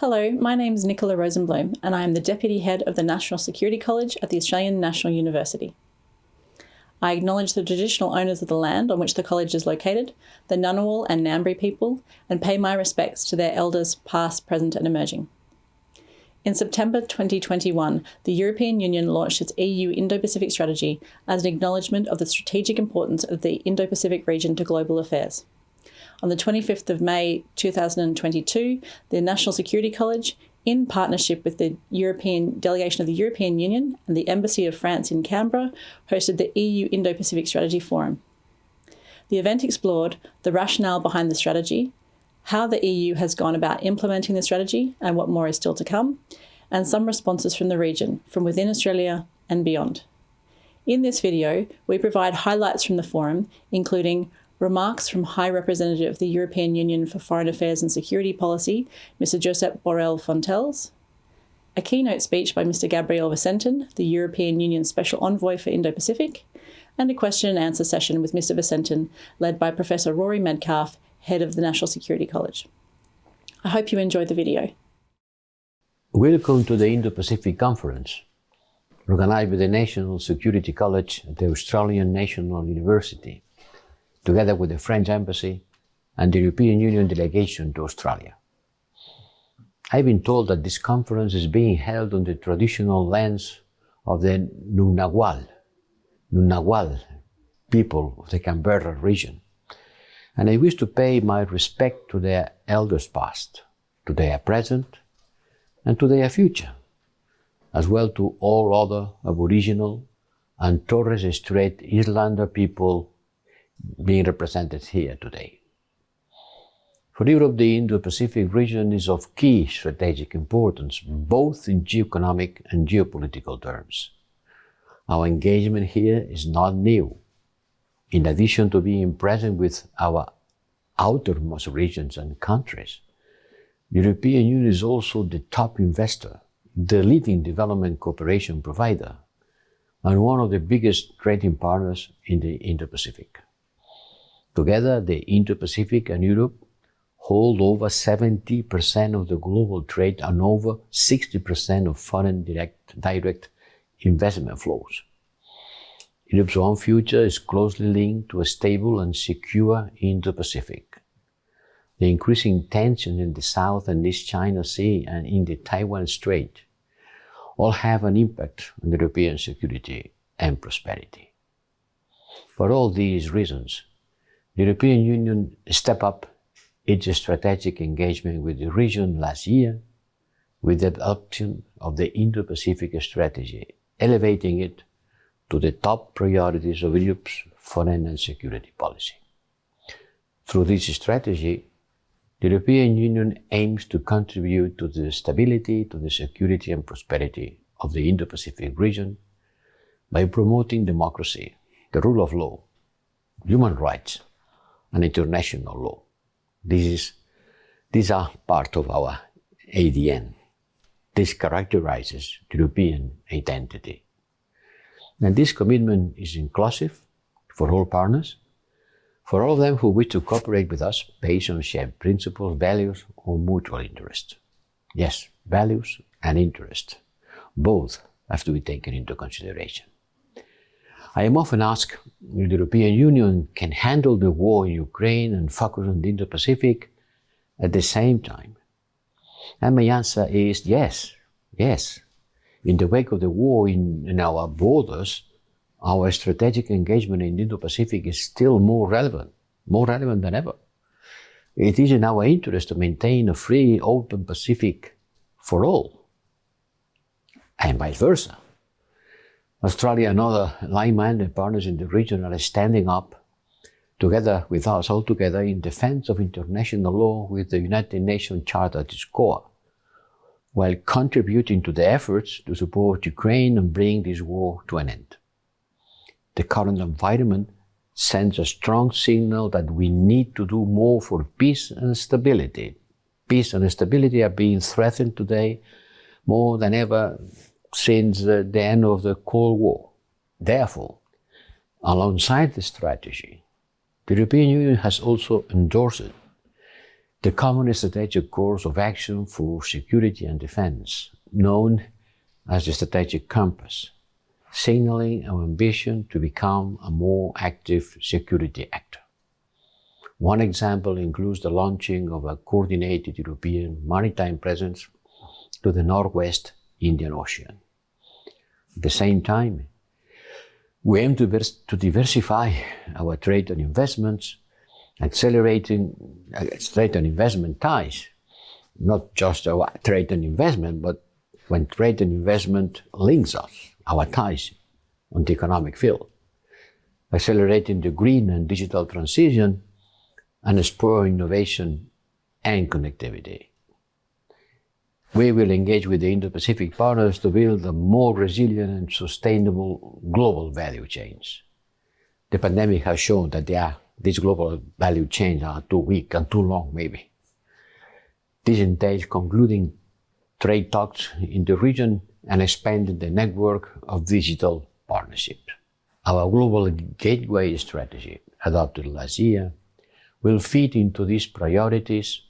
Hello, my name is Nicola Rosenblum and I am the Deputy Head of the National Security College at the Australian National University. I acknowledge the traditional owners of the land on which the college is located, the Ngunnawal and Ngambri people, and pay my respects to their elders past, present and emerging. In September 2021, the European Union launched its EU Indo-Pacific strategy as an acknowledgement of the strategic importance of the Indo-Pacific region to global affairs. On the 25th of May 2022, the National Security College, in partnership with the European delegation of the European Union and the Embassy of France in Canberra, hosted the EU Indo-Pacific Strategy Forum. The event explored the rationale behind the strategy, how the EU has gone about implementing the strategy and what more is still to come, and some responses from the region, from within Australia and beyond. In this video, we provide highlights from the forum, including remarks from High Representative of the European Union for Foreign Affairs and Security Policy, Mr Josep Borrell Fontelles, a keynote speech by Mr Gabriel Visentin, the European Union Special Envoy for Indo-Pacific, and a question and answer session with Mr Visentin, led by Professor Rory Medcalf, Head of the National Security College. I hope you enjoyed the video. Welcome to the Indo-Pacific Conference, organized by the National Security College at the Australian National University together with the French Embassy and the European Union delegation to Australia. I've been told that this conference is being held on the traditional lands of the Ngunnawal, Ngunnawal people of the Canberra region. And I wish to pay my respect to their elders past, to their present, and to their future, as well to all other Aboriginal and Torres Strait Islander people being represented here today. For Europe, the Indo-Pacific region is of key strategic importance, both in geoeconomic and geopolitical terms. Our engagement here is not new. In addition to being present with our outermost regions and countries, the European Union is also the top investor, the leading development cooperation provider, and one of the biggest trading partners in the Indo-Pacific. Together, the Indo-Pacific and Europe hold over 70% of the global trade and over 60% of foreign direct, direct investment flows. Europe's own future is closely linked to a stable and secure Indo-Pacific. The increasing tension in the South and East China Sea and in the Taiwan Strait all have an impact on European security and prosperity. For all these reasons, the European Union stepped up its strategic engagement with the region last year with the adoption of the Indo-Pacific strategy, elevating it to the top priorities of Europe's foreign and security policy. Through this strategy, the European Union aims to contribute to the stability, to the security and prosperity of the Indo-Pacific region by promoting democracy, the rule of law, human rights, and international law. This is, these are part of our ADN. This characterizes European identity. And this commitment is inclusive for all partners, for all of them who wish to cooperate with us based on shared principles, values, or mutual interest. Yes, values and interest. Both have to be taken into consideration. I am often asked if the European Union can handle the war in Ukraine and focus on the Indo-Pacific at the same time. And my answer is yes, yes. In the wake of the war in, in our borders, our strategic engagement in the Indo-Pacific is still more relevant, more relevant than ever. It is in our interest to maintain a free, open Pacific for all, and vice versa. Australia and other like-minded partners in the region are standing up together with us all together in defense of international law with the United Nations Charter at its core, while contributing to the efforts to support Ukraine and bring this war to an end. The current environment sends a strong signal that we need to do more for peace and stability. Peace and stability are being threatened today more than ever since the, the end of the Cold War. Therefore, alongside the strategy, the European Union has also endorsed the Common Strategic Course of Action for Security and Defense, known as the Strategic Compass, signaling our ambition to become a more active security actor. One example includes the launching of a coordinated European maritime presence to the Northwest Indian Ocean. At the same time, we aim to, to diversify our trade and investments, accelerating trade and investment ties, not just our trade and investment, but when trade and investment links us, our ties on the economic field, accelerating the green and digital transition and spur innovation and connectivity. We will engage with the Indo-Pacific partners to build a more resilient and sustainable global value chains. The pandemic has shown that are, these global value chains are too weak and too long, maybe. This entails concluding trade talks in the region and expanding the network of digital partnerships. Our global gateway strategy, adopted last year, will feed into these priorities,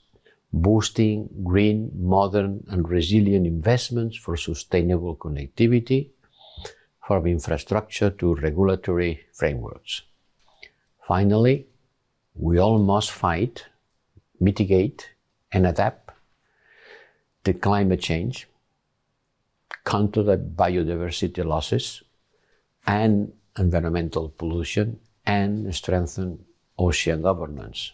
boosting green, modern, and resilient investments for sustainable connectivity, from infrastructure to regulatory frameworks. Finally, we all must fight, mitigate, and adapt to climate change, counter the biodiversity losses and environmental pollution, and strengthen ocean governance.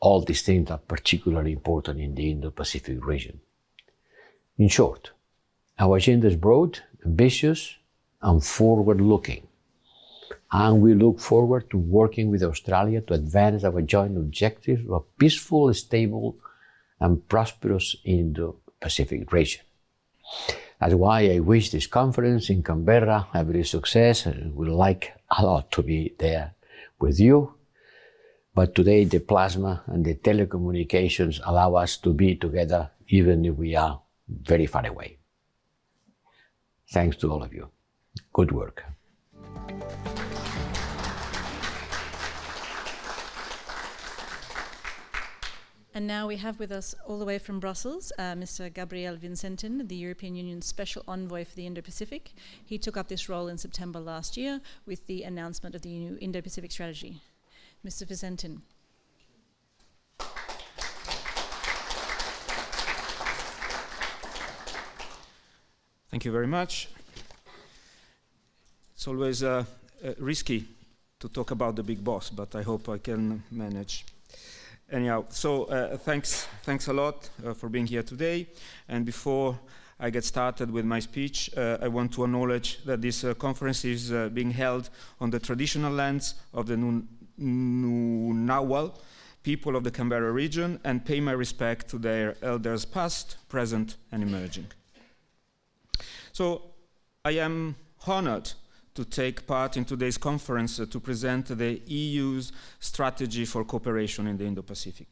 All these things are particularly important in the Indo-Pacific region. In short, our agenda is broad, ambitious, and forward-looking. And we look forward to working with Australia to advance our joint objectives of a peaceful, stable, and prosperous Indo-Pacific region. That's why I wish this conference in Canberra every success and would like a lot to be there with you. But today the plasma and the telecommunications allow us to be together even if we are very far away. Thanks to all of you. Good work. And now we have with us, all the way from Brussels, uh, Mr. Gabriel Visentin, the European Union's Special Envoy for the Indo-Pacific. He took up this role in September last year with the announcement of the new Indo-Pacific strategy. Mr. Visentin. Thank you very much. It's always uh, uh, risky to talk about the big boss, but I hope I can manage anyhow, so uh, thanks, thanks a lot uh, for being here today. And before I get started with my speech, uh, I want to acknowledge that this uh, conference is being held on the traditional lands of the Ngunnawal people of the Canberra region and pay my respect to their elders past, present and emerging. So I am honored to take part in today's conference uh, to present the EU's strategy for cooperation in the Indo-Pacific.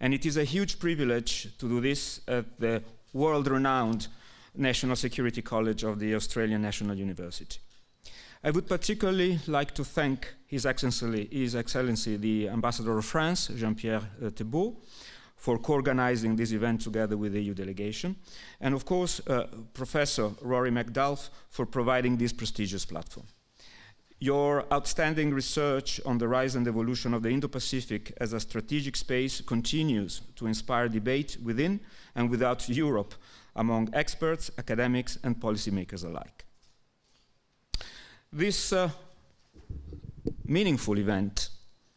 And it is a huge privilege to do this at the world-renowned National Security College of the Australian National University. I would particularly like to thank His Excellency, His Excellency the Ambassador of France, Jean-Pierre uh, Thébault, for co-organizing this event together with the EU delegation, and of course, uh, Professor Rory Medcalf for providing this prestigious platform. Your outstanding research on the rise and evolution of the Indo-Pacific as a strategic space continues to inspire debate within and without Europe among experts, academics, and policymakers alike. This uh, meaningful event,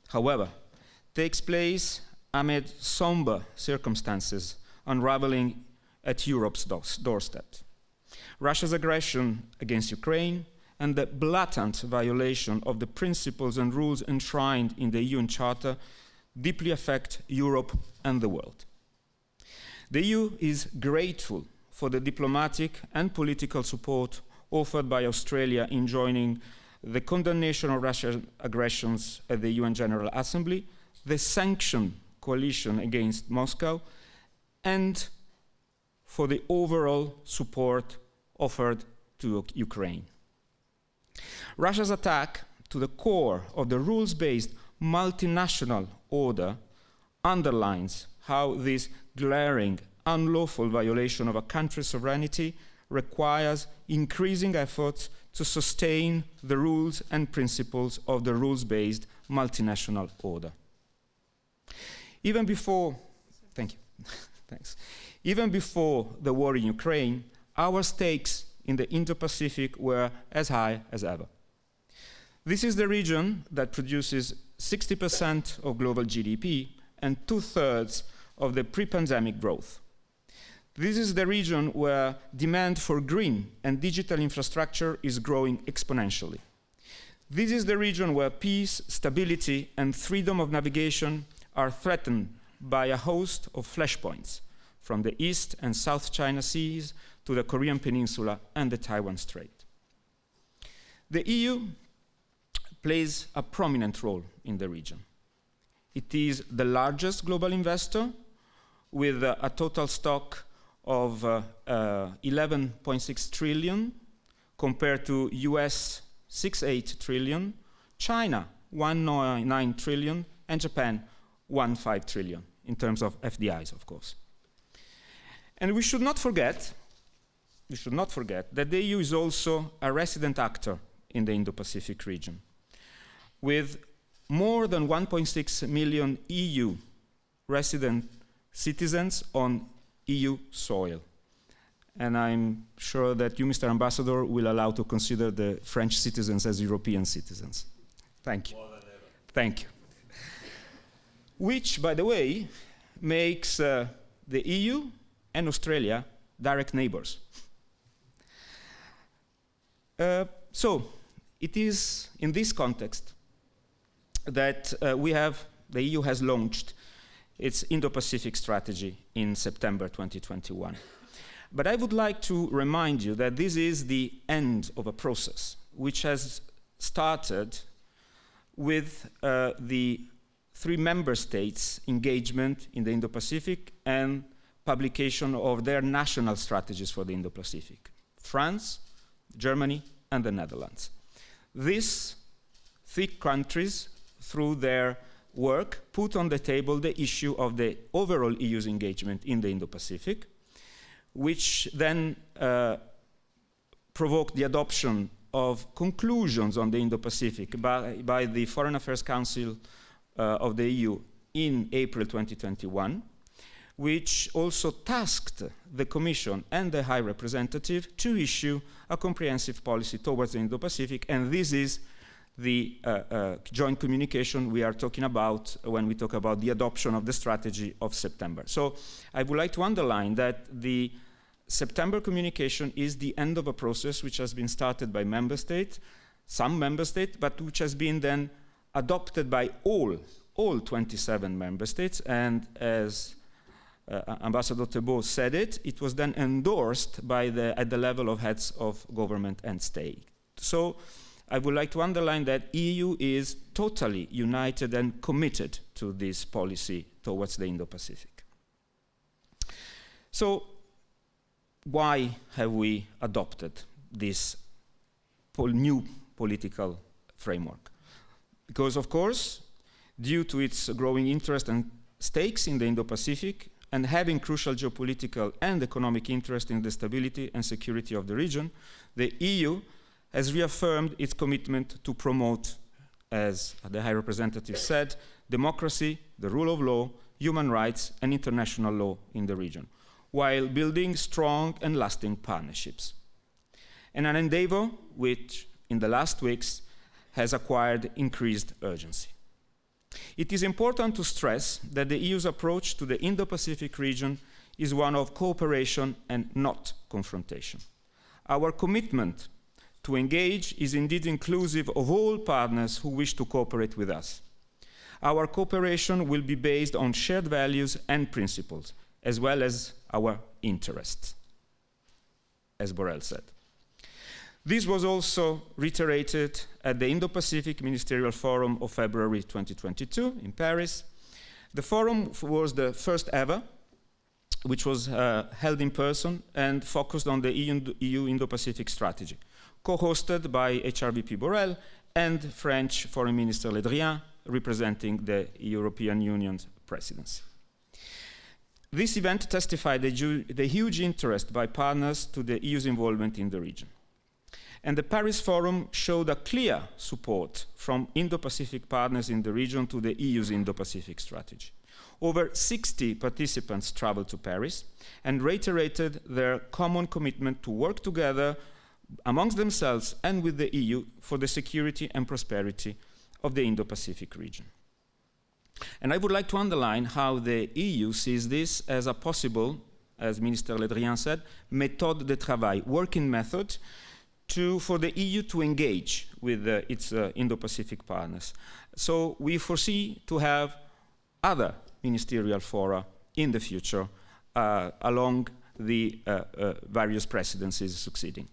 however, takes place amid somber circumstances unraveling at Europe's doorstep. Russia's aggression against Ukraine and the blatant violation of the principles and rules enshrined in the UN Charter deeply affect Europe and the world. The EU is grateful for the diplomatic and political support offered by Australia in joining the condemnation of Russian aggressions at the UN General Assembly, the sanction coalition against Moscow and for the overall support offered to Ukraine. Russia's attack to the core of the rules-based multinational order underlines how this glaring, unlawful violation of a country's sovereignty requires increasing efforts to sustain the rules and principles of the rules-based multinational order. Even before, thank you, thanks. Even before the war in Ukraine, our stakes in the Indo-Pacific were as high as ever. This is the region that produces 60% of global GDP and two-thirds of the pre-pandemic growth. This is the region where demand for green and digital infrastructure is growing exponentially. This is the region where peace, stability, and freedom of navigation are threatened by a host of flashpoints, from the East and South China Seas to the Korean Peninsula and the Taiwan Strait. The EU plays a prominent role in the region. It is the largest global investor with a total stock of uh, uh, 11.6 trillion compared to US 6.8 trillion, China 1.9 trillion, and Japan 1.5 trillion in terms of FDIs, of course. And we should not forget, we should not forget that the EU is also a resident actor in the Indo-Pacific region, with more than 1.6 million EU resident citizens on EU soil. And I'm sure that you, Mr. Ambassador, will allow to consider the French citizens as European citizens. Thank you. Thank you. Which, by the way, makes uh, the EU and Australia direct neighbors. Uh, so, it is in this context that uh, we have, the EU has launched its Indo-Pacific strategy in September 2021. But I would like to remind you that this is the end of a process which has started with uh, the three member states' engagement in the Indo-Pacific and publication of their national strategies for the Indo-Pacific. France, Germany, and the Netherlands. These three countries, through their work put on the table the issue of the overall EU's engagement in the Indo-Pacific, which then uh, provoked the adoption of conclusions on the Indo-Pacific by, by, the Foreign Affairs Council uh, of the EU in April 2021, which also tasked the Commission and the High Representative to issue a comprehensive policy towards the Indo-Pacific, and this is the uh, uh, joint communication we are talking about when we talk about the adoption of the strategy of September. So I would like to underline that the September communication is the end of a process which has been started by member states, some member states, but which has been then adopted by all, all 27 member states, and as uh, Ambassador Thébault said it, it was then endorsed by the, at the level of heads of government and state. So I would like to underline that the EU is totally united and committed to this policy towards the Indo-Pacific. So why have we adopted this pol new political framework? Because of course, due to its growing interest and stakes in the Indo-Pacific and having crucial geopolitical and economic interest in the stability and security of the region, the EU has reaffirmed its commitment to promote, as the High Representative said, democracy, the rule of law, human rights, and international law in the region, while building strong and lasting partnerships. And an endeavor which, in the last weeks, has acquired increased urgency. It is important to stress that the EU's approach to the Indo-Pacific region is one of cooperation and not confrontation. Our commitment to engage is indeed inclusive of all partners who wish to cooperate with us. Our cooperation will be based on shared values and principles, as well as our interests, as Borrell said. This was also reiterated at the Indo-Pacific Ministerial Forum of February 2022 in Paris. The forum was the first ever, which was uh, held in person and focused on the EU Indo-Pacific strategy co-hosted by HRVP Borrell and French Foreign Minister Le Drian, representing the European Union's presidency. This event testified the, the huge interest by partners to the EU's involvement in the region. And the Paris Forum showed a clear support from Indo-Pacific partners in the region to the EU's Indo-Pacific strategy. Over 60 participants traveled to Paris and reiterated their common commitment to work together amongst themselves and with the EU for the security and prosperity of the Indo-Pacific region. And I would like to underline how the EU sees this as a possible, as Minister Le Drian said, méthode de travail, working method to, for the EU to engage with uh, its uh, Indo-Pacific partners. So we foresee to have other ministerial fora in the future uh, along the uh, uh, various presidencies succeeding.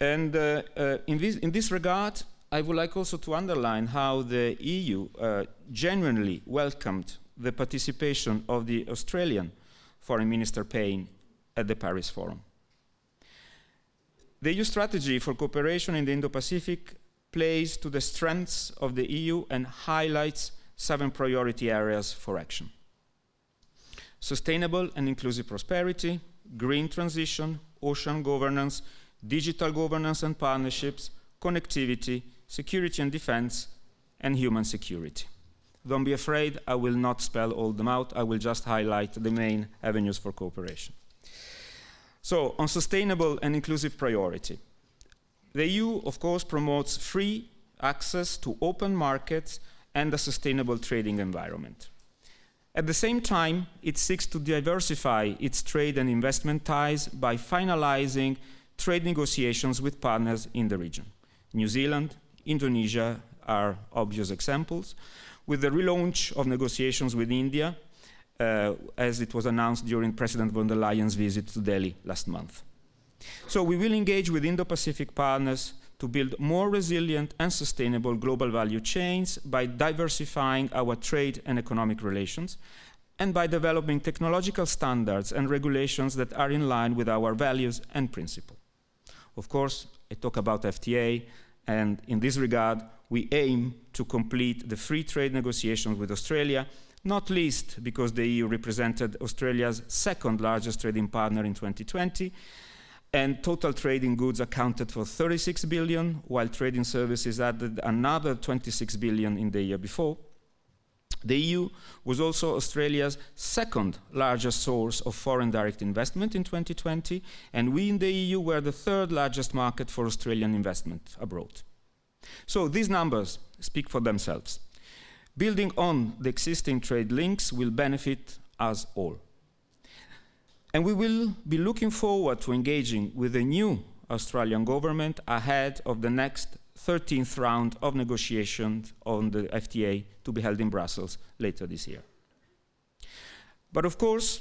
And uh, in, this, in this regard, I would like also to underline how the EU uh, genuinely welcomed the participation of the Australian Foreign Minister Payne at the Paris Forum. The EU strategy for cooperation in the Indo-Pacific plays to the strengths of the EU and highlights seven priority areas for action. Sustainable and inclusive prosperity, green transition, ocean governance, digital governance and partnerships, connectivity, security and defense, and human security. Don't be afraid, I will not spell all them out, I will just highlight the main avenues for cooperation. So, on sustainable and inclusive priority. The EU, of course, promotes free access to open markets and a sustainable trading environment. At the same time, it seeks to diversify its trade and investment ties by finalizing trade negotiations with partners in the region. New Zealand, Indonesia are obvious examples. With the relaunch of negotiations with India, uh, as it was announced during President von der Leyen's visit to Delhi last month. So we will engage with Indo-Pacific partners to build more resilient and sustainable global value chains by diversifying our trade and economic relations and by developing technological standards and regulations that are in line with our values and principles. Of course, I talk about FTA, and in this regard, we aim to complete the free trade negotiations with Australia, not least because the EU represented Australia's second largest trading partner in 2020, and total trading goods accounted for 36 billion, while trading services added another 26 billion in the year before. The EU was also Australia's second largest source of foreign direct investment in 2020, and we in the EU were the third largest market for Australian investment abroad. So these numbers speak for themselves. Building on the existing trade links will benefit us all. And we will be looking forward to engaging with the new Australian government ahead of the next 13th round of negotiations on the FTA to be held in Brussels later this year. But of course,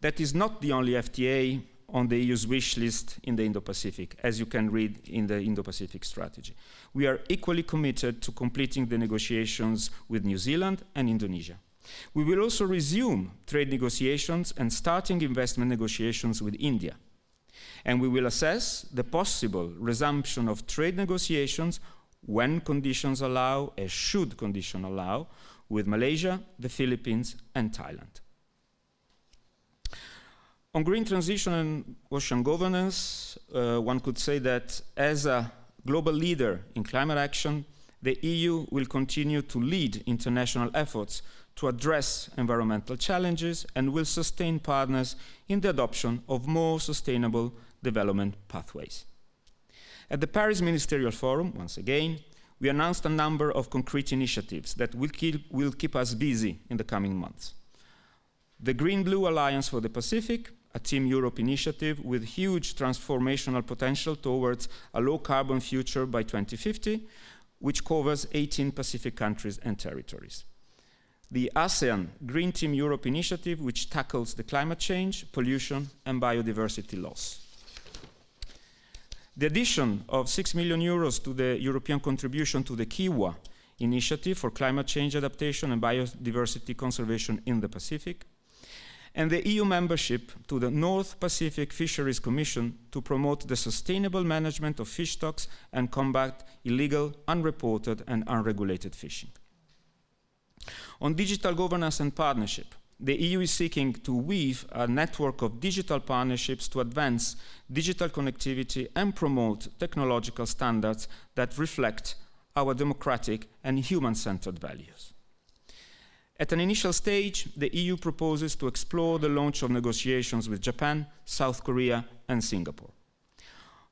that is not the only FTA on the EU's wish list in the Indo-Pacific, as you can read in the Indo-Pacific strategy. We are equally committed to completing the negotiations with New Zealand and Indonesia. We will also resume trade negotiations and starting investment negotiations with India and we will assess the possible resumption of trade negotiations when conditions allow, as should conditions allow, with Malaysia, the Philippines, and Thailand. On green transition and ocean governance, uh, one could say that as a global leader in climate action, the EU will continue to lead international efforts to address environmental challenges and will sustain partners in the adoption of more sustainable development pathways. At the Paris Ministerial Forum, once again, we announced a number of concrete initiatives that will keep, will keep us busy in the coming months. The Green-Blue Alliance for the Pacific, a Team Europe initiative with huge transformational potential towards a low-carbon future by 2050, which covers 18 Pacific countries and territories. The ASEAN Green Team Europe initiative, which tackles the climate change, pollution, and biodiversity loss. The addition of 6 million euros to the European contribution to the Kiwa initiative for climate change adaptation and biodiversity conservation in the Pacific, and the EU membership to the North Pacific Fisheries Commission to promote the sustainable management of fish stocks and combat illegal, unreported and unregulated fishing. On digital governance and partnership, the EU is seeking to weave a network of digital partnerships to advance digital connectivity and promote technological standards that reflect our democratic and human-centered values. At an initial stage, the EU proposes to explore the launch of negotiations with Japan, South Korea and Singapore.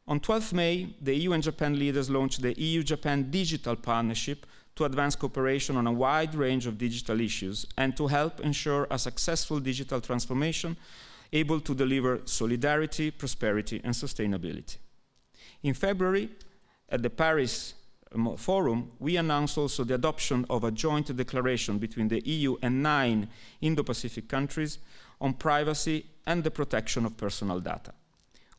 On 12 May, the EU and Japan leaders launched the EU-Japan Digital Partnership to advance cooperation on a wide range of digital issues and to help ensure a successful digital transformation able to deliver solidarity, prosperity and sustainability. In February, at the Paris um, Forum, we announced also the adoption of a joint declaration between the EU and nine Indo-Pacific countries on privacy and the protection of personal data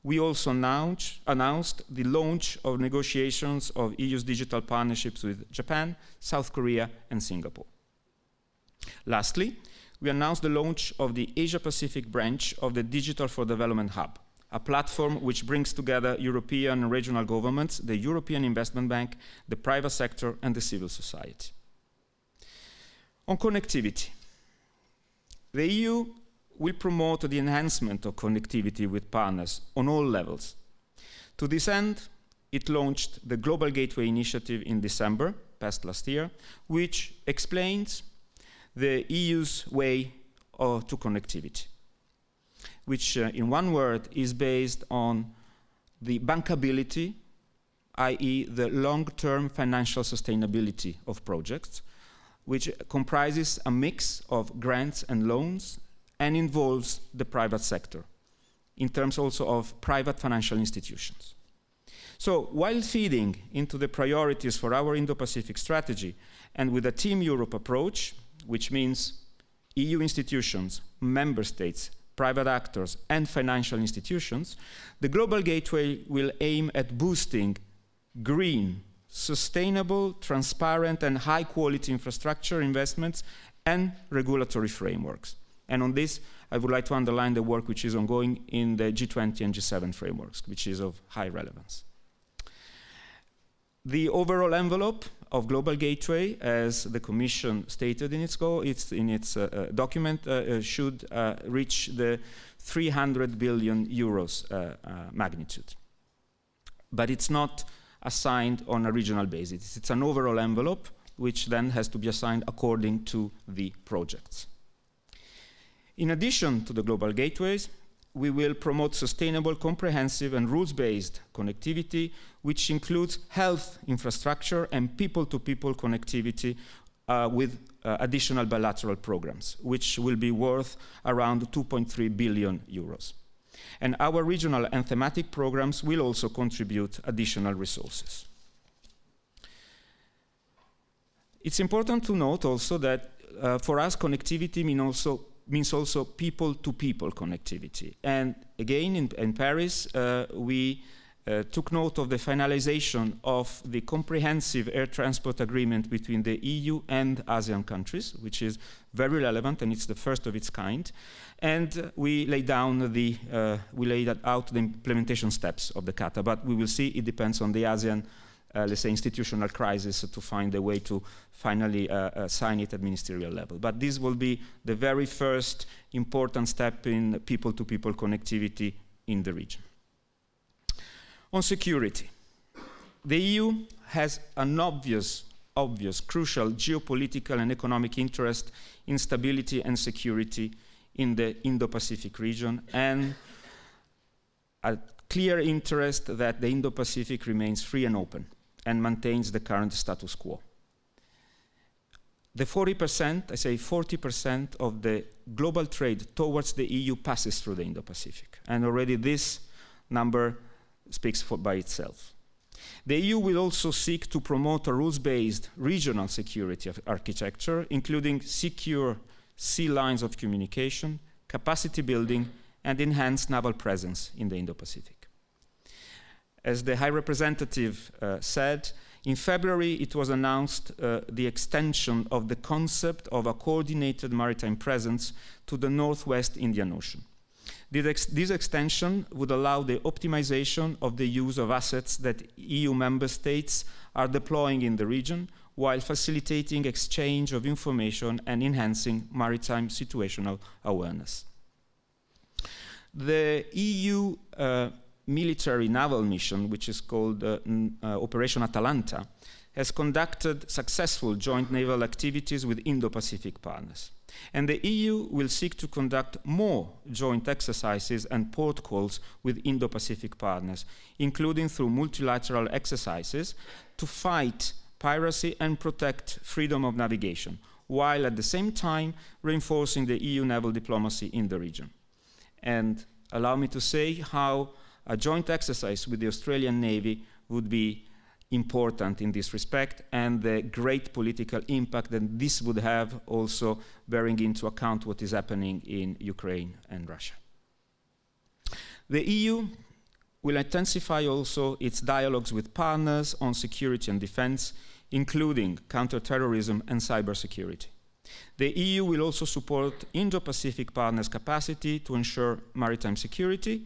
we also announced, announced the launch of negotiations of EU's digital partnerships with Japan, South Korea, and Singapore. Lastly, we announced the launch of the Asia-Pacific branch of the Digital for Development Hub, a platform which brings together European and regional governments, the European Investment Bank, the private sector, and the civil society. On connectivity, the EU will promote the enhancement of connectivity with partners on all levels. To this end, it launched the Global Gateway Initiative in December, past last year, which explains the EU's way uh, to connectivity, which uh, in one word is based on the bankability, i.e. the long-term financial sustainability of projects, which comprises a mix of grants and loans and involves the private sector in terms also of private financial institutions. So while feeding into the priorities for our Indo-Pacific strategy and with a Team Europe approach, which means EU institutions, member states, private actors and financial institutions, the Global Gateway will aim at boosting green, sustainable, transparent and high quality infrastructure investments and regulatory frameworks. And on this, I would like to underline the work which is ongoing in the G20 and G7 frameworks, which is of high relevance. The overall envelope of Global Gateway, as the Commission stated in its, goal, it's in its uh, uh, document, uh, uh should uh, reach the 300 billion euros uh, magnitude. But it's not assigned on a regional basis. It's an overall envelope, which then has to be assigned according to the projects. In addition to the global gateways, we will promote sustainable, comprehensive and rules-based connectivity, which includes health infrastructure and people-to-people -people connectivity uh, with uh, additional bilateral programs, which will be worth around 2.3 billion euros. And our regional and thematic programs will also contribute additional resources. It's important to note also that uh, for us, connectivity means also means also people-to-people -people connectivity. And again, in, in Paris, uh, we uh, took note of the finalization of the comprehensive air transport agreement between the EU and ASEAN countries, which is very relevant and it's the first of its kind. And uh, we laid down the, uh, we laid out the implementation steps of the CATA, but we will see it depends on the ASEAN uh, let's say, institutional crisis to find a way to finally uh, uh, sign it at ministerial level. But this will be the very first important step in people-to-people -people connectivity in the region. On security, the EU has an obvious, obvious, crucial geopolitical and economic interest in stability and security in the Indo-Pacific region and a clear interest that the Indo-Pacific remains free and open and maintains the current status quo. The 40%, I say 40% of the global trade towards the EU passes through the Indo-Pacific. And already this number speaks for, by itself. The EU will also seek to promote a rules-based regional security architecture, including secure sea lines of communication, capacity building, and enhanced naval presence in the Indo-Pacific as the High Representative uh, said, in February it was announced uh, the extension of the concept of a coordinated maritime presence to the Northwest Indian Ocean. This, this extension would allow the optimization of the use of assets that EU member states are deploying in the region while facilitating exchange of information and enhancing maritime situational awareness. The EU uh, military naval mission, which is called uh, uh, Operation Atalanta, has conducted successful joint naval activities with Indo-Pacific partners. And the EU will seek to conduct more joint exercises and port calls with Indo-Pacific partners, including through multilateral exercises to fight piracy and protect freedom of navigation, while at the same time reinforcing the EU naval diplomacy in the region. And allow me to say how a joint exercise with the Australian Navy would be important in this respect and the great political impact that this would have also bearing into account what is happening in Ukraine and Russia. The EU will intensify also its dialogues with partners on security and defense, including counterterrorism and cybersecurity. The EU will also support Indo-Pacific partners' capacity to ensure maritime security,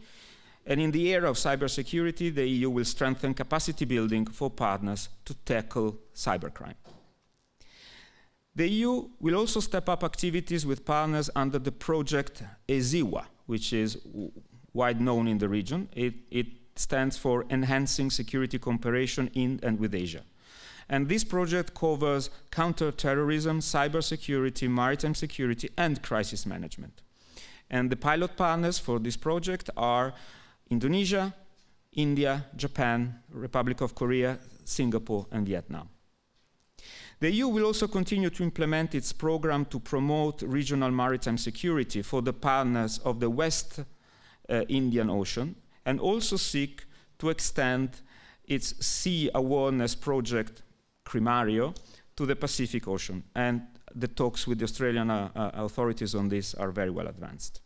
and in the area of cybersecurity, the EU will strengthen capacity building for partners to tackle cybercrime. The EU will also step up activities with partners under the project ESIWA, which is wide known in the region. It, it stands for Enhancing Security Cooperation in and with Asia. And this project covers counterterrorism, cybersecurity, maritime security, and crisis management. And the pilot partners for this project are Indonesia, India, Japan, Republic of Korea, Singapore, and Vietnam. The EU will also continue to implement its program to promote regional maritime security for the partners of the West uh, Indian Ocean and also seek to extend its sea awareness project, CRIMARIO, to the Pacific Ocean. And the talks with the Australian uh, uh, authorities on this are very well advanced.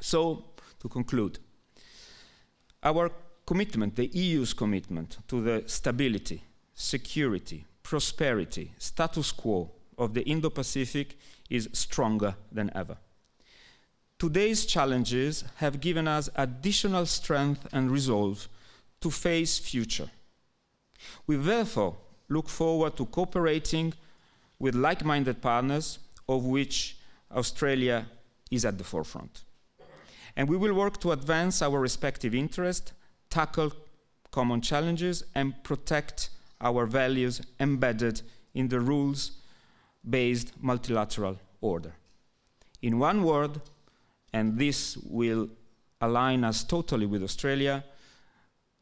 So, to conclude, our commitment, the EU's commitment to the stability, security, prosperity, status quo of the Indo-Pacific is stronger than ever. Today's challenges have given us additional strength and resolve to face future. We therefore look forward to cooperating with like-minded partners of which Australia is at the forefront. And we will work to advance our respective interests, tackle common challenges, and protect our values embedded in the rules-based multilateral order. In one word, and this will align us totally with Australia,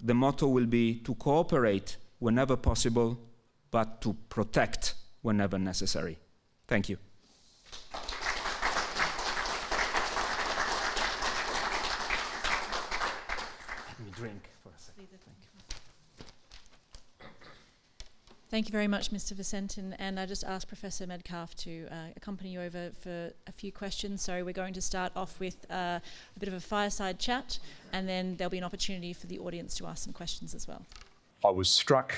the motto will be to cooperate whenever possible, but to protect whenever necessary. Thank you. drink for a second. Thank you very much, Mr. Visentin. And I just asked Professor Medcalf to uh, accompany you over for a few questions. So we're going to start off with uh, a bit of a fireside chat, and then there'll be an opportunity for the audience to ask some questions as well. I was struck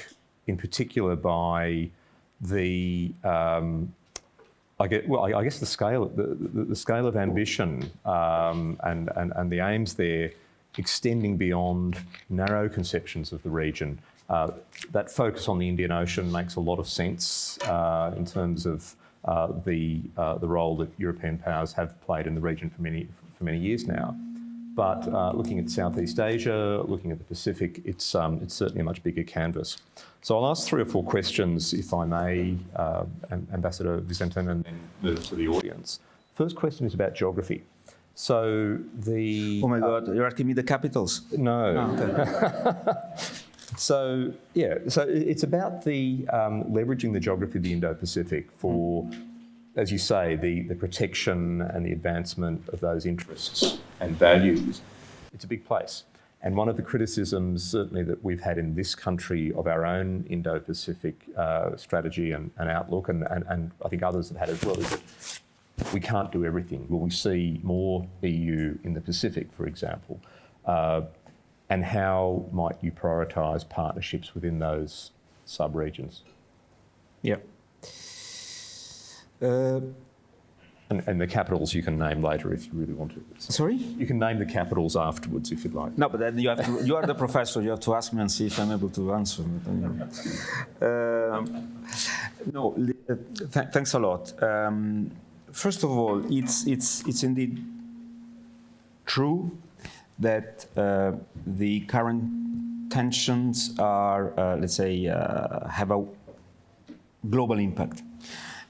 in particular by the um, I get well. I, I, guess the scale, the, the, the scale of ambition um, and, and and the aims there extending beyond narrow conceptions of the region. Uh, that focus on the Indian Ocean makes a lot of sense uh, in terms of uh, the uh, the role that European powers have played in the region for many for many years now. But uh, looking at Southeast Asia, looking at the Pacific, it's um, it's certainly a much bigger canvas. So I'll ask three or four questions, if I may, uh, Ambassador Visentin, and then move to the audience. First question is about geography. So the. Oh my God! Uh, you're asking me the capitals? No. Oh, okay. so yeah, so it's about the um, leveraging the geography of the Indo-Pacific for, as you say, the the protection and the advancement of those interests and values. It's a big place. And one of the criticisms, certainly, that we've had in this country of our own Indo Pacific uh, strategy and, and outlook, and, and, and, I think others have had as well, is that we can't do everything. Will we see more EU in the Pacific, for example? Uh, and how might you prioritise partnerships within those sub-regions? Yeah. Uh, And, and, the capitals you can name later if you really want to. Sorry? You can name the capitals afterwards if you'd like. No, but then you have to, you are the professor, you have to ask me and see if I'm able to answer. Um, no, th thanks a lot. Um, first of all, it's, it's, it's indeed true that uh, the current tensions are, uh, let's say, uh, have a global impact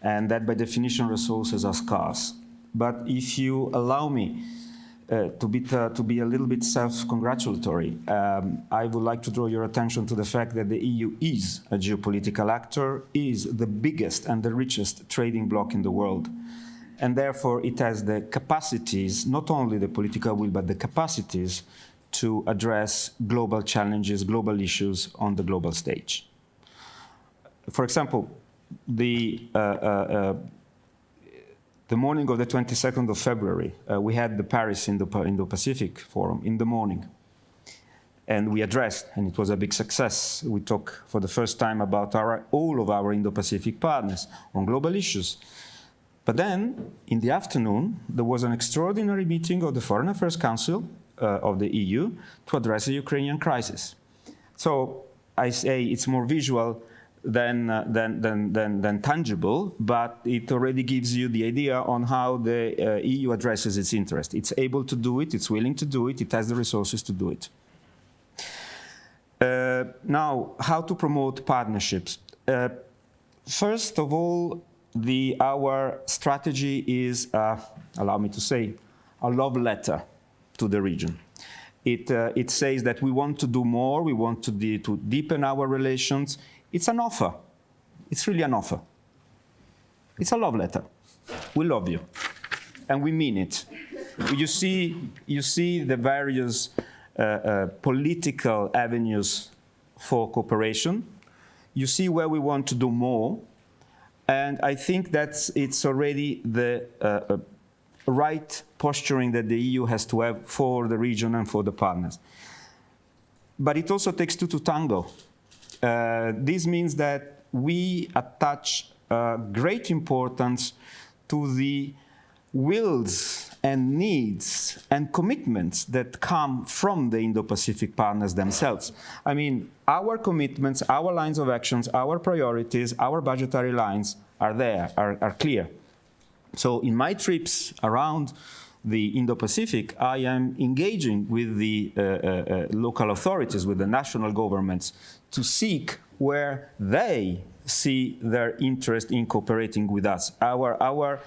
and that by definition resources are scarce. But if you allow me uh, to, be, to be a little bit self-congratulatory, um, I would like to draw your attention to the fact that the EU is a geopolitical actor, is the biggest and the richest trading bloc in the world. And therefore it has the capacities, not only the political will, but the capacities to address global challenges, global issues on the global stage. For example, the, uh, uh, uh, the morning of the 22nd of February, we had the Paris Indo-Pacific Forum in the morning. And we addressed, and it was a big success. We talked for the first time about our, all of our Indo-Pacific partners on global issues. But then, in the afternoon, there was an extraordinary meeting of the Foreign Affairs Council uh, of the EU to address the Ukrainian crisis. So I say it's more visual than, uh, than, than, than, than, tangible, but it already gives you the idea on how the uh, EU addresses its interest. It's able to do it, it's willing to do it, it has the resources to do it. Uh, now, how to promote partnerships? Uh, first of all, the, our strategy is, uh, allow me to say, a love letter to the region. It, uh, it says that we want to do more, we want to, de to deepen our relations, it's an offer. It's really an offer. It's a love letter. We love you. And we mean it. You see, you see the various uh, uh, political avenues for cooperation. You see where we want to do more. And I think that it's already the uh, uh, right posturing that the EU has to have for the region and for the partners. But it also takes two to tango. Uh, this means that we attach uh, great importance to the wills and needs and commitments that come from the Indo-Pacific partners themselves. I mean, our commitments, our lines of actions, our priorities, our budgetary lines are there, are, are clear. So in my trips around the Indo-Pacific, I am engaging with the uh, uh, uh, local authorities, with the national governments, to seek where they see their interest in cooperating with us. Our, our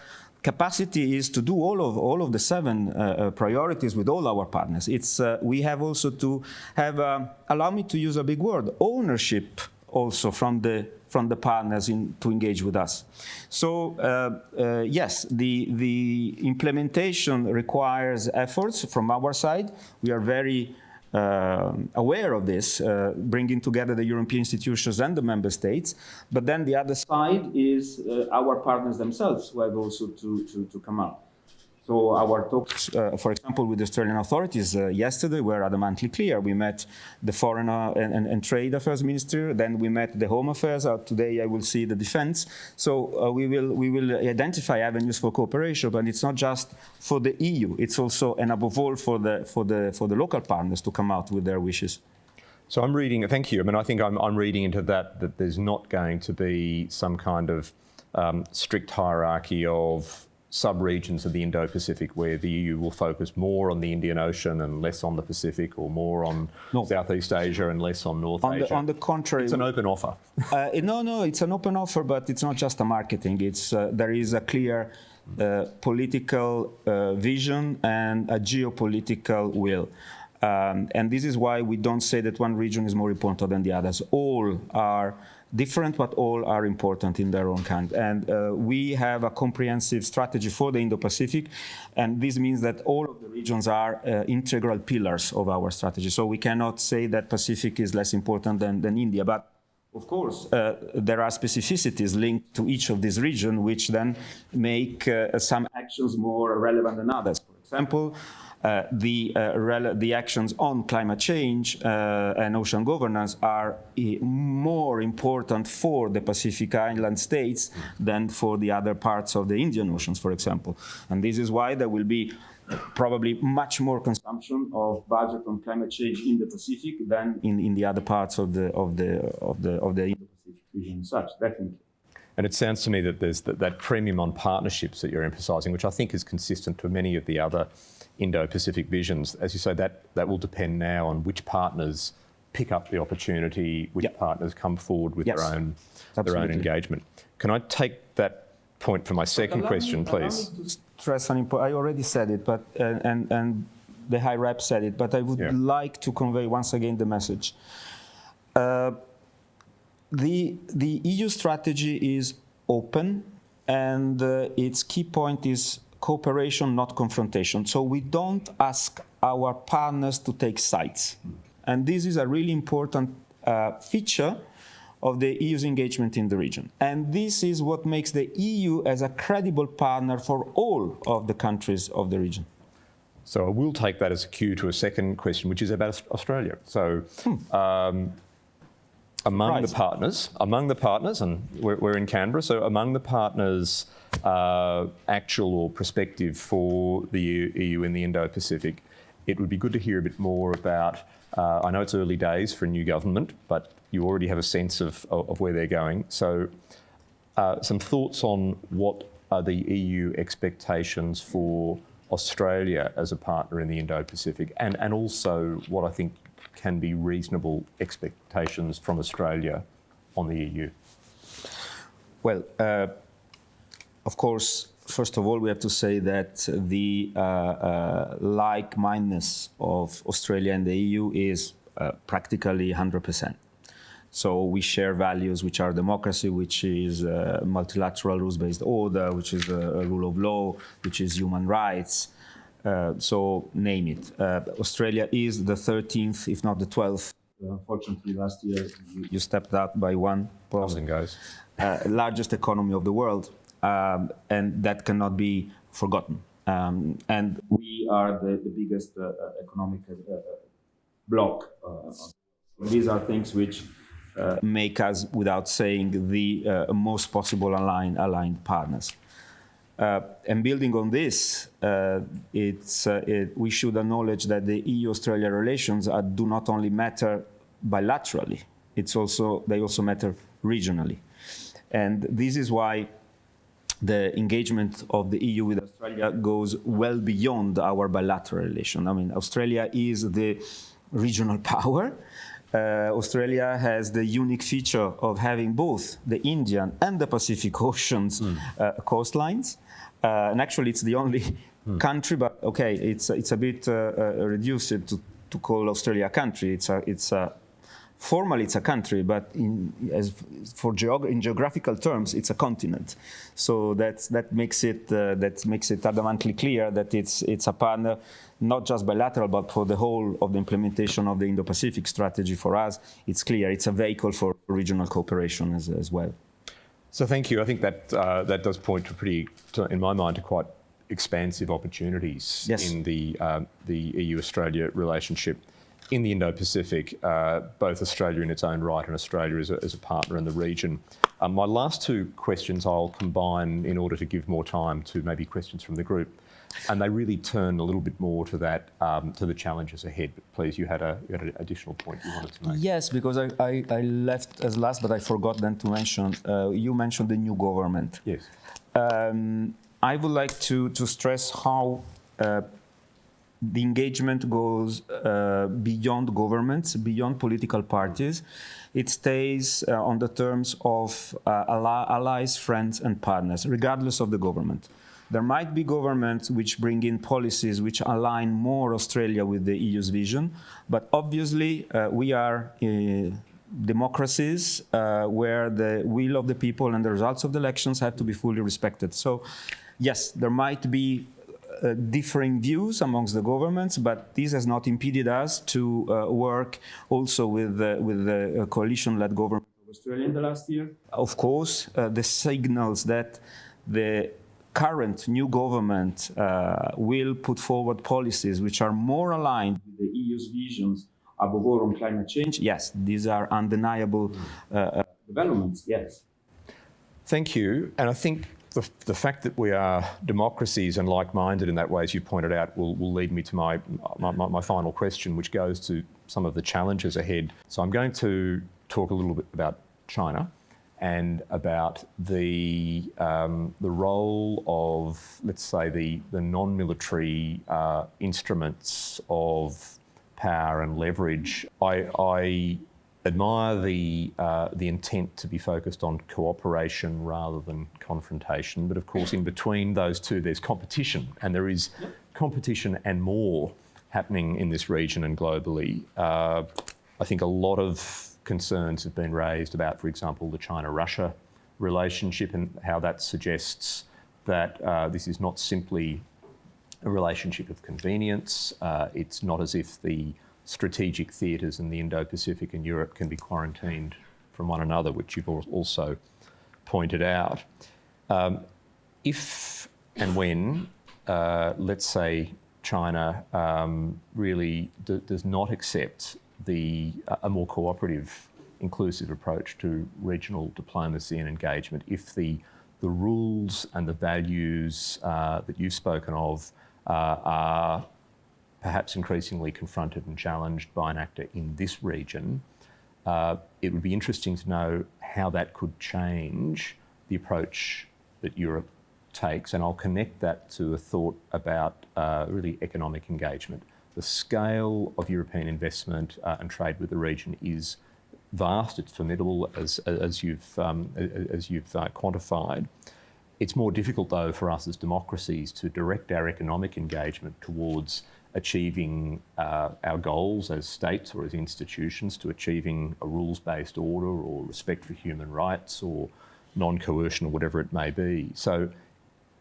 capacity is to do all of, all of the seven uh, uh priorities with all our partners. It's, uh, we have also to have, allow me to use a big word, ownership also from the from the partners in, to engage with us. So uh, uh, yes, the, the implementation requires efforts from our side. We are very uh, aware of this, uh, bringing together the European institutions and the member states. But then the other side is uh, our partners themselves who have also to, to, to come out. So our talks, uh, for example, with the Australian authorities uh, yesterday were adamantly clear. We met the Foreign uh, and, and, and, Trade Affairs Minister, then we met the Home Affairs. Uh, today I will see the Defence. So uh, we will we will identify avenues for cooperation, but it's not just for the EU. It's also and above all for the for the for the local partners to come out with their wishes. So I'm reading. Thank you. I mean, I think I'm, I'm reading into that that there's not going to be some kind of um, strict hierarchy of sub-regions of the Indo-Pacific where the EU will focus more on the Indian Ocean and less on the Pacific or more on no. Southeast Asia and less on North on Asia? The, on the contrary. It's an open offer. uh, no, no, it's an open offer, but it's not just a marketing. It's, uh, there is a clear uh, political uh, vision and a geopolitical will. Um, and this is why we don't say that one region is more important than the others. All are different, but all are important in their own kind. And uh, we have a comprehensive strategy for the Indo-Pacific, and this means that all of the regions are uh, integral pillars of our strategy. So we cannot say that Pacific is less important than, than India, but of course, uh, there are specificities linked to each of these regions, which then make uh, some actions more relevant than others. For example, uh, the, uh, the actions on climate change uh, and ocean governance are more important for the Pacific Island states than for the other parts of the Indian Oceans, for example. And this is why there will be probably much more consumption of budget on climate change in the Pacific than in, in the other parts of the of the of the of the Indo-Pacific region. Such definitely. And it sounds to me that there's that, that premium on partnerships that you're emphasising, which I think is consistent to many of the other Indo-Pacific visions. As you say, that, that will depend now on which partners pick up the opportunity, which yep. partners come forward with yes. their own Absolutely. their own engagement. Can I take that point for my second question, me, please? stress on I already said it, but uh, and and the high rep said it, but I would yeah. like to convey once again the message. Uh, the the EU strategy is open, and uh, its key point is cooperation, not confrontation. So we don't ask our partners to take sides. And this is a really important uh, feature of the EU's engagement in the region. And this is what makes the EU as a credible partner for all of the countries of the region. So I will take that as a cue to a second question, which is about Australia. So hmm. um, among right. the partners, among the partners, and we're, we're, in Canberra, so among the partners, uh, actual or prospective for the EU in the Indo-Pacific, it would be good to hear a bit more about, uh, I know it's early days for a new government, but you already have a sense of, of where they're going. So uh, some thoughts on what are the EU expectations for Australia as a partner in the Indo-Pacific and, and also what I think can be reasonable expectations from Australia on the EU? Well, uh, of course, first of all, we have to say that the uh, uh, like-mindedness of Australia and the EU is uh, practically 100%. So we share values which are democracy, which is uh, multilateral rules-based order, which is a, rule of law, which is human rights, so name it. Uh, Australia is the 13th, if not the 12th. Unfortunately, last year you, you stepped out by one post. goes. Uh, largest economy of the world, um, and that cannot be forgotten. Um, and we are the, the biggest uh, uh, economic bloc. these are things which make us, without saying, the most possible aligned, aligned partners. Uh, and building on this, uh, it's, uh, it, we should acknowledge that the EU-Australia relations are, do not only matter bilaterally, it's also, they also matter regionally. And this is why the engagement of the EU with Australia goes well beyond our bilateral relation. I mean, Australia is the regional power. Uh, Australia has the unique feature of having both the Indian and the Pacific Oceans mm. uh, coastlines. Uh, and actually, it's the only hmm. country, but okay, it's it's a bit uh, uh, reduced to, to call Australia a country. It's a it's a formally it's a country, but in as for geog in geographical terms, it's a continent. So that's that makes it uh, that makes it adamantly clear that it's it's a partner not just bilateral, but for the whole of the implementation of the Indo-Pacific strategy for us, it's clear it's a vehicle for regional cooperation as, as well. So thank you. I think that uh, that does point to pretty, to, in my mind, to quite expansive opportunities yes. in the um, the EU-Australia relationship. In the Indo-Pacific, uh, both Australia in its own right and Australia as a, as a partner in the region. Um, my last two questions I'll combine in order to give more time to maybe questions from the group and they really turn a little bit more to that um, to the challenges ahead. But please, you had a you had an additional point you wanted to make. Yes, because I, I, I left as last, but I forgot then to mention. Uh, you mentioned the new government. Yes. Um, I would like to to stress how. Uh, the engagement goes uh, beyond governments, beyond political parties. It stays uh, on the terms of uh, allies, friends, and partners, regardless of the government. There might be governments which bring in policies which align more Australia with the EU's vision, but obviously uh, we are uh, democracies uh, where the will of the people and the results of the elections have to be fully respected. So yes, there might be uh, differing views amongst the governments, but this has not impeded us to uh, work also with, uh, with the coalition-led government of Australia in the last year. Of course, the signals that the current new government uh, will put forward policies which are more aligned with the EU's visions above all on climate change, yes, these are undeniable uh, uh, developments, yes. Thank you. And I think the, the fact that we are democracies and like-minded in that way, as you pointed out, will, will lead me to my, my, my final question, which goes to some of the challenges ahead. So I'm going to talk a little bit about China and about the, um, the role of, let's say, the, the non-military uh, instruments of power and leverage. I, I admire the, uh, the intent to be focused on cooperation rather than confrontation, but of course in between those two there's competition, and there is competition and more happening in this region and globally. Uh, I think a lot of concerns have been raised about, for example, the China-Russia relationship and how that suggests that uh, this is not simply a relationship of convenience. Uh, it's not as if the strategic theatres in the Indo-Pacific and Europe can be quarantined from one another, which you've also pointed out. Um, if and when, uh, let's say, China um, really does not accept the, a more cooperative, inclusive approach to regional diplomacy and engagement, if the, the rules and the values uh, that you've spoken of uh, are perhaps increasingly confronted and challenged by an actor in this region, uh, it would be interesting to know how that could change the approach that Europe takes. And I'll connect that to a thought about uh, really economic engagement. The scale of European investment uh, and trade with the region is vast, it's formidable as, as you've, um, as you've uh, quantified. It's more difficult though for us as democracies to direct our economic engagement towards achieving uh, our goals as states or as institutions to achieving a rules-based order or respect for human rights or non-coercion or whatever it may be. So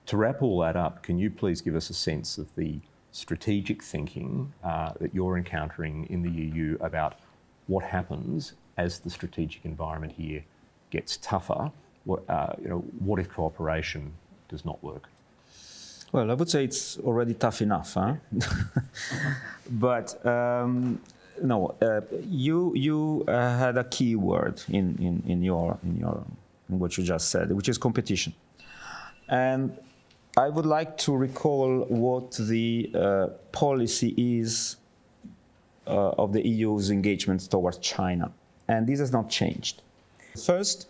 to wrap all that up, can you please give us a sense of the strategic thinking uh, that you're encountering in the EU about what happens as the strategic environment here gets tougher? What, uh, you know, what if cooperation does not work? Well, I would say it's already tough enough, huh? but um, no, uh, you you uh, had a key word in, in, in your in your in what you just said, which is competition, and I would like to recall what the uh, policy is uh, of the EU's engagement towards China, and this has not changed. First,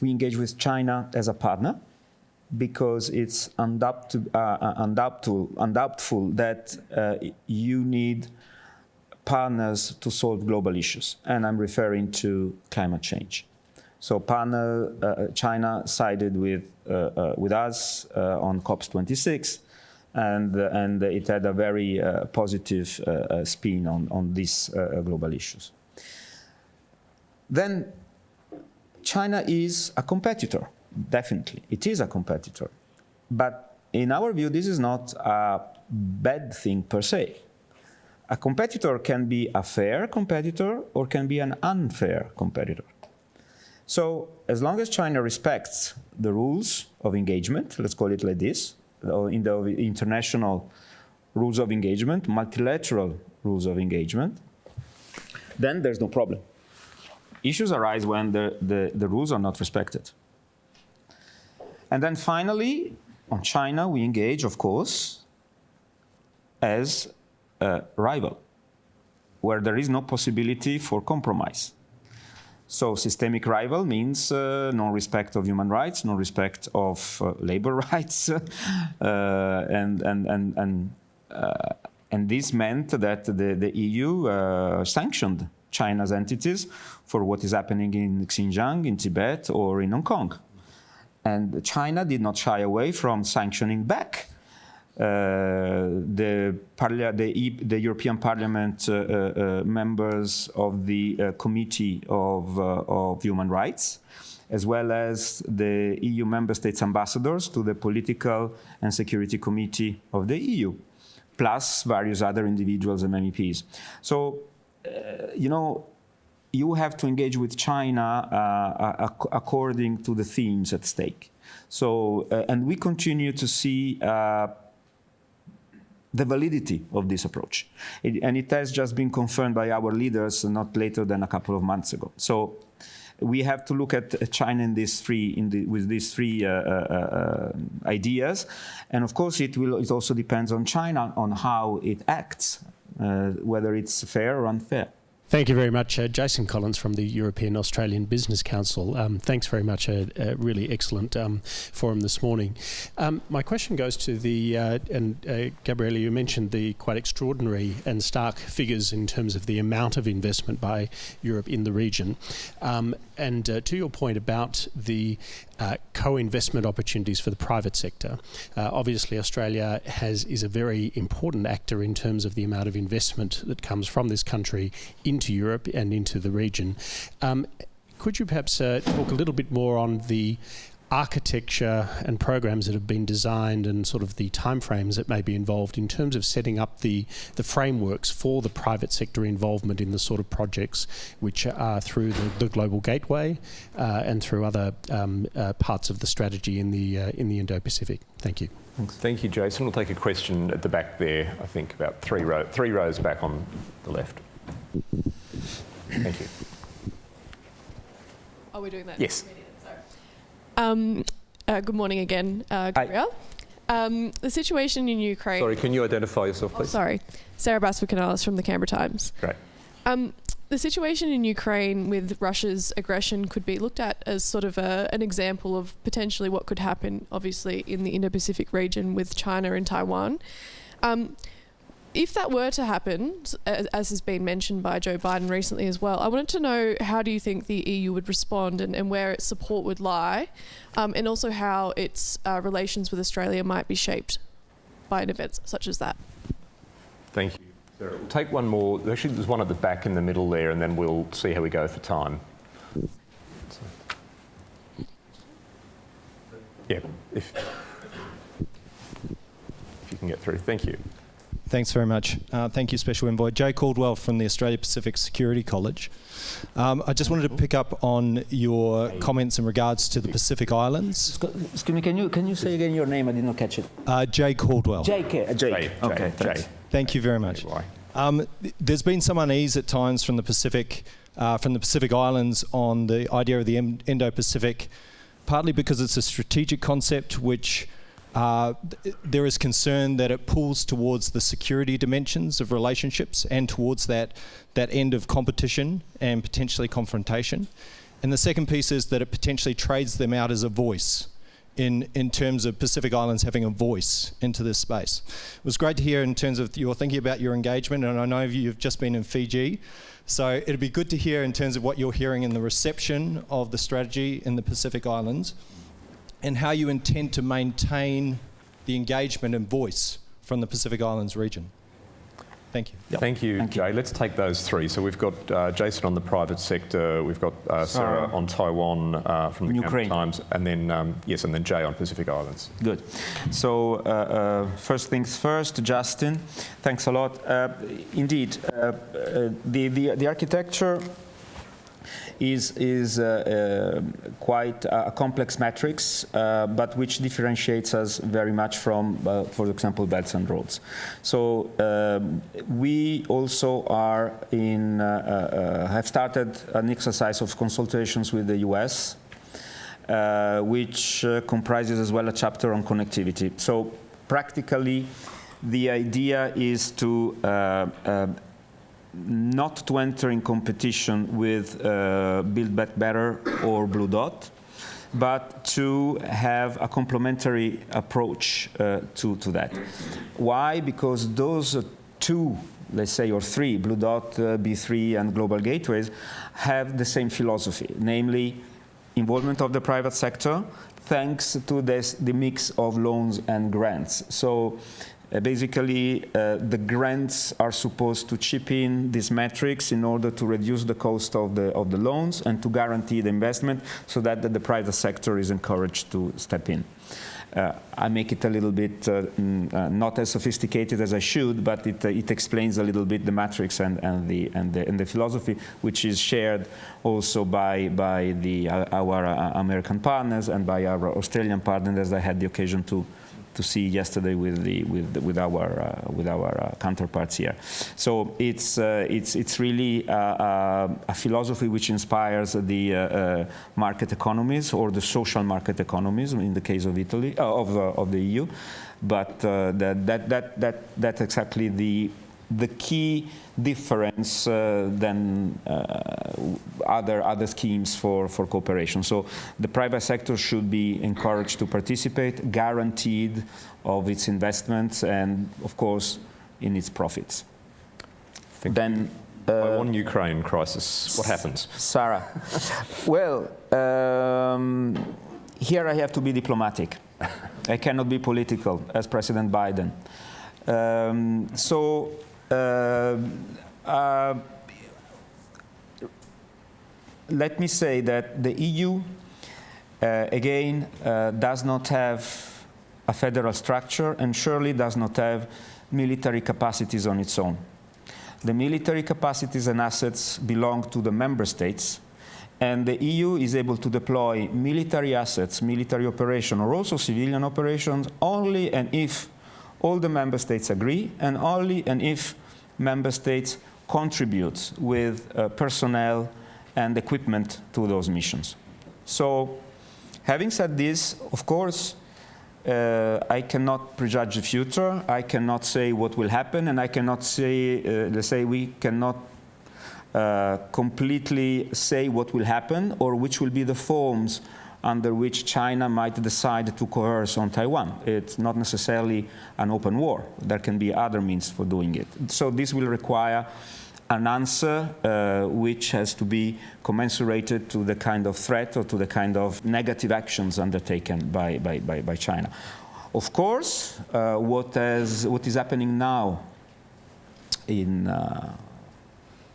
we engage with China as a partner because it's undoubtful, uh, uh undoubtful, undoubtful that uh, you need partners to solve global issues. And I'm referring to climate change. So partner, uh, China sided with, Uh, uh, with us uh, on COP26, and, and it had a very positive spin on, on these global issues. Then China is a competitor definitely. It is a competitor. But in our view, this is not a bad thing per se. A competitor can be a fair competitor or can be an unfair competitor. So as long as China respects the rules of engagement, let's call it like this, in the international rules of engagement, multilateral rules of engagement, then there's no problem. Issues arise when the, the, the rules are not respected. And then finally, on China, we engage, of course, as a rival, where there is no possibility for compromise. So systemic rival means uh, non-respect of human rights, non-respect of uh, labor rights, uh, and, and, and, and, uh, and this meant that the, the EU uh, sanctioned China's entities for what is happening in Xinjiang, in Tibet, or in Hong Kong. And China did not shy away from sanctioning back uh, the, the, the, European Parliament uh, uh, members of the Committee of, of Human Rights, as well as the EU member states ambassadors to the Political and Security Committee of the EU, plus various other individuals and MEPs. So, uh, you know, you have to engage with China uh, according to the themes at stake. So, uh, and we continue to see the validity of this approach. It, and it has just been confirmed by our leaders not later than a couple of months ago. So we have to look at China in three, in the, with these three uh, uh, uh, ideas. And of course, it, will, it also depends on China on how it acts, uh, whether it's fair or unfair. Thank you very much, uh, Jason Collins from the European Australian Business Council. Um, thanks very much, a, a really excellent um, forum this morning. Um, my question goes to the, uh, and uh, Gabriele, you mentioned the quite extraordinary and stark figures in terms of the amount of investment by Europe in the region. Um, and uh, to your point about the uh, co-investment opportunities for the private sector. Uh, obviously, Australia has is a very important actor in terms of the amount of investment that comes from this country into Europe and into the region. Um, could you perhaps uh, talk a little bit more on the architecture and programs that have been designed and sort of the timeframes that may be involved in terms of setting up the, the frameworks for the private sector involvement in the sort of projects which are through the, the Global Gateway uh, and through other um, uh, parts of the strategy in the, uh, in the Indo-Pacific. Thank you. Thanks. Thank you, Jason. We'll take a question at the back there, I think about three, row, three rows back on the left. Thank you. Are we doing that? Yes. Um, uh, good morning again, uh, Gabriele. Um, the situation in Ukraine. Sorry, can you identify yourself, Oh, please? sorry, Sarah Basper-Canalis from the Canberra Times. Great. Um, the situation in Ukraine with Russia's aggression could be looked at as sort of a, an example of potentially what could happen, obviously, in the Indo-Pacific region with China and Taiwan. Um, if that were to happen, as, as has been mentioned by Joe Biden recently as well, I wanted to know how do you think the EU would respond and, and where its support would lie, um, and also how its uh, relations with Australia might be shaped by an event such as that. Thank you. Sarah, We'll take one more. Actually, there's one at the back in the middle there, and then we'll see how we go for time. Yeah, if, if you can get through. Thank you. Thanks very much. Uh, thank you, Special Envoy. Jay Caldwell from the Australia Pacific Security College. Um, I just wanted to pick up on your comments in regards to the Pacific Islands. Excuse me, can you, can you say again your name? I did not catch it. Uh, Jay Caldwell. Jake. uh, Jake. Jay, okay, Jay, thanks. Jay. Thank you very much. Why? Um, th- there's been some unease at times from the Pacific, uh, from the Pacific Islands on the idea of the Im- Indo-Pacific, partly because it's a strategic concept which uh, th- there is concern that it pulls towards the security dimensions of relationships and towards that that end of competition and potentially confrontation. And the second piece is that it potentially trades them out as a voice in, in terms of Pacific Islands having a voice into this space. It was great to hear in terms of your thinking about your engagement, and I know you've just been in Fiji. So it'd be good to hear in terms of what you're hearing in the reception of the strategy in the Pacific Islands and how you intend to maintain the engagement and voice from the Pacific Islands region. Thank you. Thank you, Thank you. Jay. Let's take those three. So we've got uh, Jason on the private sector, we've got uh, Sarah Sarah. on Taiwan uh, from the Canberra Ukraine. Times, and then um, yes, and then Jay on Pacific Islands. Good. So uh, uh, first things first, Justin, thanks a lot. Uh, indeed, uh, uh, the, the the architecture is is uh, uh, quite a complex matrix, uh, but which differentiates us very much from, uh, for example, belts and roads. So um, we also are in uh, uh, have started an exercise of consultations with the U.S which comprises as well a chapter on connectivity. So practically, the idea is to uh, not to enter in competition with uh, Build Back Better or Blue Dot, but to have a complementary approach uh, to, to that. Why? Because those two, let's say, or three, Blue Dot, uh, B3, and Global Gateways, have the same philosophy, namely involvement of the private sector thanks to this, the mix of loans and grants. So uh, basically, uh, the grants are supposed to chip in these matrix in order to reduce the cost of the, of the loans and to guarantee the investment so that the, the private sector is encouraged to step in. uh, I make it a little bit uh, mm, uh, not as sophisticated as I should, but it, uh, it explains a little bit the matrix and, and, the, and, the, and the philosophy, which is shared also by, by the, our American partners and by our Australian partners, as I had the occasion to, to see yesterday with the with with our uh, with our uh, counterparts here. So it's uh, it's it's really uh, uh, a philosophy which inspires the uh, market economies or the social market economies in the case of Italy of of the EU, but that that that that that's exactly the the key difference uh, than uh, other other schemes for, for cooperation. So the private sector should be encouraged to participate, guaranteed of its investments, and of course in its profits. then. Uh, one Ukraine crisis, what happens? Sarah. well, um, here I have to be diplomatic. I cannot be political as President Biden. Um, so Uh, uh, let me say that the EU, uh, again, uh, does not have a federal structure and surely does not have military capacities on its own. The military capacities and assets belong to the member states, and the EU is able to deploy military assets, military operation, or also civilian operations only and if all the member states agree, and only and if member states contribute with uh, personnel and equipment to those missions. So having said this, of course, uh, I cannot prejudge the future. I cannot say what will happen, and I cannot say, uh, let's say, we cannot uh, completely say what will happen or which will be the forms under which China might decide to coerce on Taiwan. It's not necessarily an open war. There can be other means for doing it. So this will require an answer uh, which has to be commensurated to the kind of threat or to the kind of negative actions undertaken by, by, by, by China. Of course, uh, what, has, what is happening now in, uh,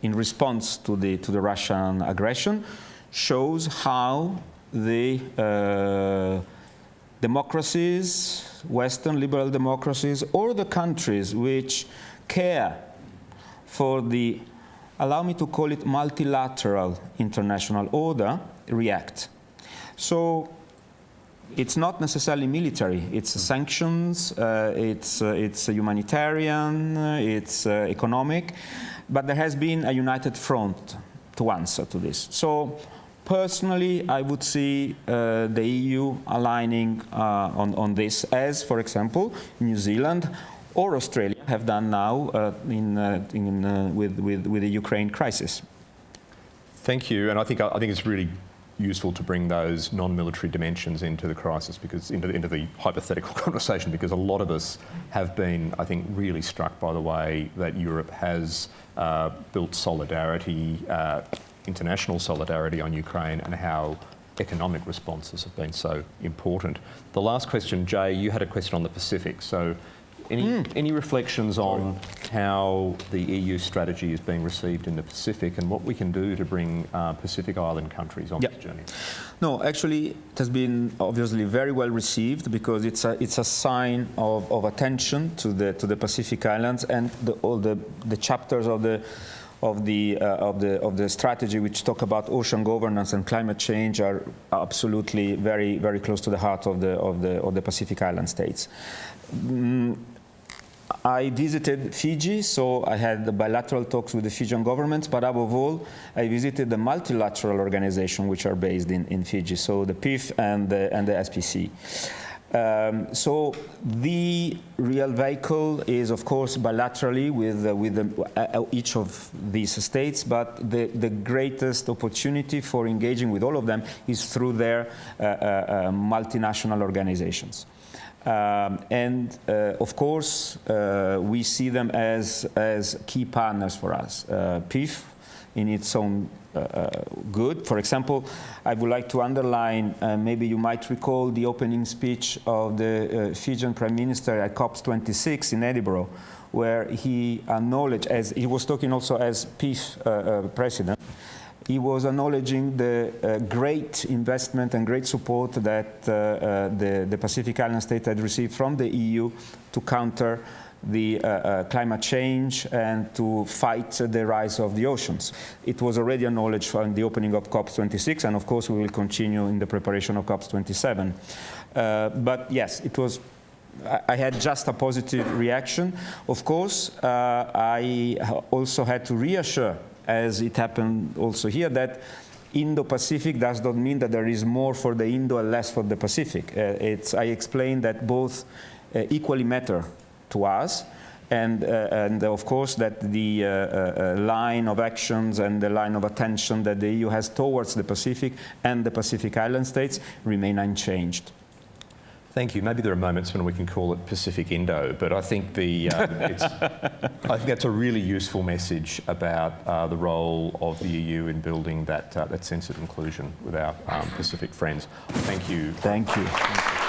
in response to the, to the Russian aggression shows how the uh, democracies, Western liberal democracies, or the countries which care for the, allow me to call it multilateral international order, react. So it's not necessarily military. It's mm. sanctions, uh, it's, uh, it's humanitarian, it's uh, economic, but there has been a united front to answer to this. So Personally, I would see uh, the EU aligning uh, on, on this as, for example, New Zealand or Australia have done now uh, in, uh, in, uh, with, with, with the Ukraine crisis. Thank you, and I think, I think it's really useful to bring those non-military dimensions into the crisis because into, into the hypothetical conversation because a lot of us have been, I think, really struck by the way that Europe has uh, built solidarity, uh, international solidarity on Ukraine and how economic responses have been so important. The last question, Jay, you had a question on the Pacific. So any, mm. any reflections on how the EU strategy is being received in the Pacific and what we can do to bring uh, Pacific Island countries on yep. this journey? No, actually, it has been obviously very well received because it's a, it's a sign of, of attention to the, to the Pacific Islands and the, all the, the chapters of the of the, uh, of, the, of the strategy which talk about ocean governance and climate change are absolutely very, very close to the heart of the, of the, of the Pacific Island states. Mm, I visited Fiji, so I had bilateral talks with the Fijian government, but above all, I visited the multilateral organizations which are based in, in Fiji, so the PIF and the, and the SPC. Um, so the real vehicle is, of course, bilaterally with, uh, with the, uh, uh, each of these states, but the, the greatest opportunity for engaging with all of them is through their uh, uh, uh multinational organizations. Um, and of course, we see them as, as key partners for us. PIF, in its own uh, uh, good. For example, I would like to underline, uh, maybe you might recall the opening speech of the Fijian Prime Minister at COP26 in Edinburgh, where he acknowledged, as he was talking also as PIF president, he was acknowledging the uh, great investment and great support that uh, uh, the, the, Pacific Island state had received from the EU to counter the uh, uh, climate change and to fight the rise of the oceans. It was already acknowledged in the opening of COP26, and of course we will continue in the preparation of COP27. Uh, but yes, it was I had just a positive reaction. Of course, uh, I also had to reassure, as it happened also here, that Indo-Pacific does not mean that there is more for the Indo and less for the Pacific. Uh, I explained that both uh, equally matter to us, and, uh, and, of course that the uh, uh, line of actions and the line of attention that the EU has towards the Pacific and the Pacific Island states remain unchanged. Thank you. Maybe there are moments when we can call it Pacific Indo, but I think the um, I think that's a really useful message about uh, the role of the EU in building that uh, that sense of inclusion with our um, Pacific friends. Thank you. Thank you.